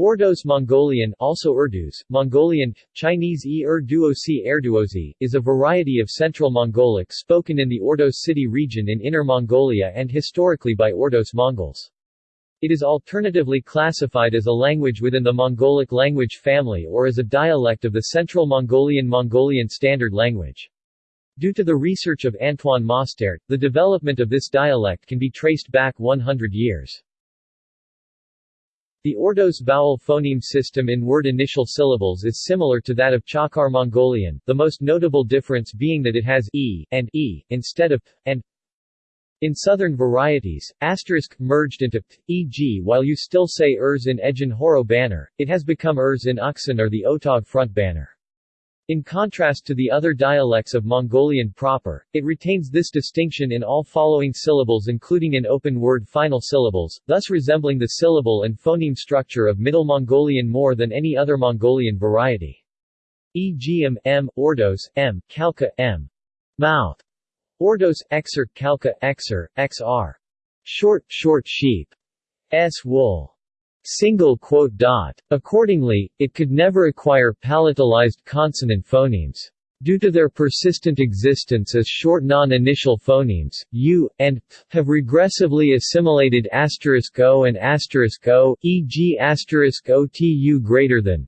Ordos Mongolian also Urdus, Mongolian, Chinese e Urduosi Erduosi, is a variety of Central Mongolic spoken in the Ordos city region in Inner Mongolia and historically by Ordos Mongols. It is alternatively classified as a language within the Mongolic language family or as a dialect of the Central Mongolian Mongolian Standard Language. Due to the research of Antoine Mostaert, the development of this dialect can be traced back 100 years. The Ordos vowel phoneme system in word initial syllables is similar to that of Chakhar Mongolian, the most notable difference being that it has e and e instead of p and in southern varieties, asterisk merged into e.g. while you still say ers in Ejin Horo banner, it has become ers in Uksan or the Otog front banner. In contrast to the other dialects of Mongolian proper, it retains this distinction in all following syllables including in open word final syllables, thus resembling the syllable and phoneme structure of Middle Mongolian more than any other Mongolian variety. E.g. m, m, ordos, m, Khalkha, m, mouth, ordos, xer, Khalkha, xer, xr, short, short sheep, s wool, single quote dot. Accordingly, it could never acquire palatalized consonant phonemes. Due to their persistent existence as short non-initial phonemes, u, and p have regressively assimilated asterisk o and asterisk o, e.g. asterisk otu greater than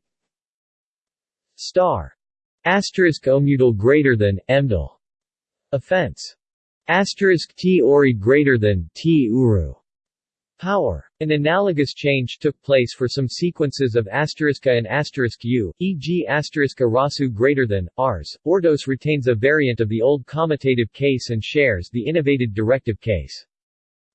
star asterisk omudal greater than emdal offense asterisk t ori greater than t uru Power. An analogous change took place for some sequences of asteriska and asterisk u, e.g. asteriska rasu greater than, rs. Ordos retains a variant of the old commutative case and shares the innovated directive case.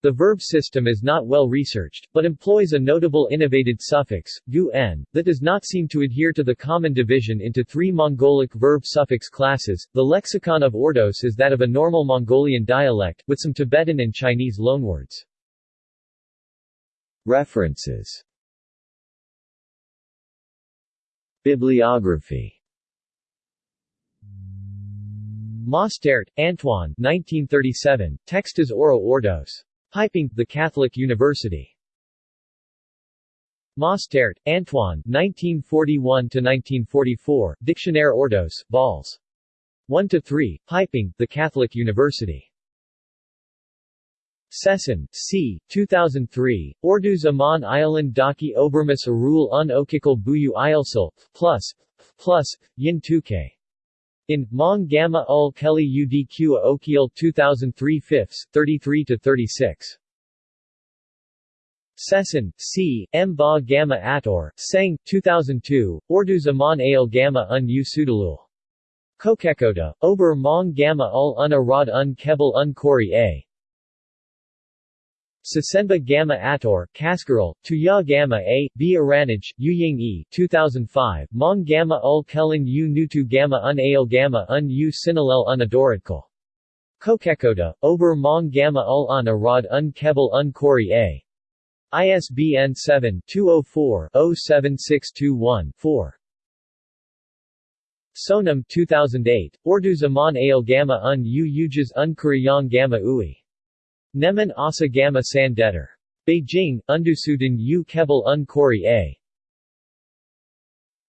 The verb system is not well researched, but employs a notable innovated suffix, gu n, that does not seem to adhere to the common division into three Mongolic verb suffix classes. The lexicon of Ordos is that of a normal Mongolian dialect, with some Tibetan and Chinese loanwords. References Bibliography Mostaert, Antoine 1937, Textas Oro Ordos. Peiping, The Catholic University. Mostaert, Antoine 1941–1944, Dictionnaire Ordos, Vols. 1–3, Peiping, The Catholic University. Sesson, C. 2003, Orduz Aman Island Daki Obermus Arul un Okikal Buyu Ilsil, plus, plus, Yin Tuke. In, Mong Gamma ul Kelly UDQ Okiel 2003 fifths, 33 to 36 Sesson, C. M. Ba Gamma Ator, Sang, 2002, Orduz Aman Ale Gamma un U Sudalul. Kokekoda, Ober Mong Gamma ul un Arad un Kebel un Kori A. Sasenba Gamma Ator, Kaskaril, Tuya Gamma A, B Aranaj, Uying E, 2005, Mong Gamma Ul Kellen U Nutu Gamma Un Ale Gamma Un U Sinalel Un Adoratkal. Kokekoda, Ober Mong Gamma Ul Un Arad Un Kebel Un Kori A. ISBN 7-204-07621-4. Sonam 2008, Orduz Aman Ale Gamma Un U Ujas Un Kuriyang Gamma Ui. Neman Asa Gamma Sandetter. Beijing, Undusuden U Kebel Un Kori A.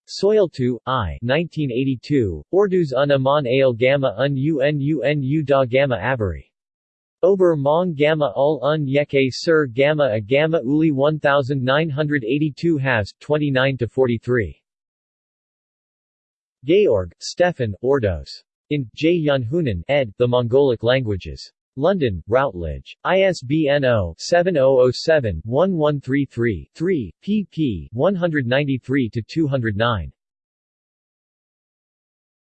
Soiltu, I. 1982, Orduz un Aman Ale Gamma Un Un Un Da Gamma Abari. Ober Mong Gamma Ul Un Yeke Sir Gamma A Gamma Uli 1982 halves, 29-43. Georg, Stefan, Ordos. In, J. Janhunen, ed., The Mongolic Languages. London, Routledge. ISBN 0-7007-1133-3, pp. 193-209.